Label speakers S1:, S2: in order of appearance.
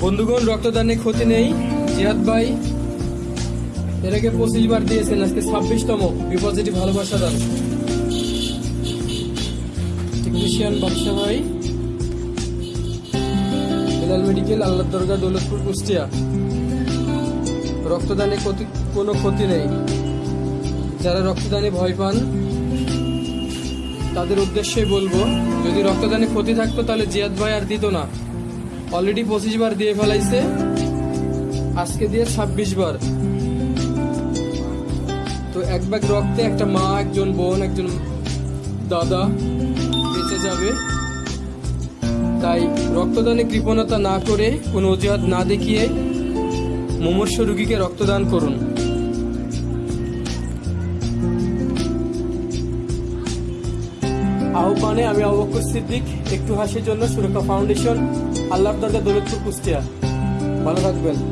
S1: বন্ধুগণ, রক্তদানে ক্ষতি নেই। জিহাদ ভাই, এর আগে পঁচিশ বার দিয়েছেন, আজকে ছাব্বিশতম। বিপজিটিভ ভালোবাসা দান। টেকনিশিয়ান বাদশা ভাই বেলাল মেডিকেল আল্লাহ দরগা দৌলতপুর, কুষ্টিয়া। রক্তদানে ক্ষতি, কোনো ক্ষতি নেই। যারা রক্তদানে ভয় পান, তাদের উদ্দেশ্যে বলব, যদি রক্তদানে ক্ষতি থাকতো, তাহলে জিয়াদ ভাই আর দিত না। অলরেডি পঁচিশ বার দিয়ে ফেলাইছে। আজকে দিয়ে ছাব্বিশ বার। তো এক ব্যাগ রক্তে একটা মা, একজন বোন, একজন দাদা বেঁচে যাবে। তাই রক্তদানে কৃপণতা না করে কোনো অজুহাত না দেখিয়ে মুমর্ষ রুগীকে রক্তদান করুন। আহ্বানে আমি অবকর সিদ্দিক, একটু হাসির জন্য সুরক্ষা ফাউন্ডেশন আল্লাহ দরগা দৌলতপুর কুষ্টিয়া। ভালো থাকবেন।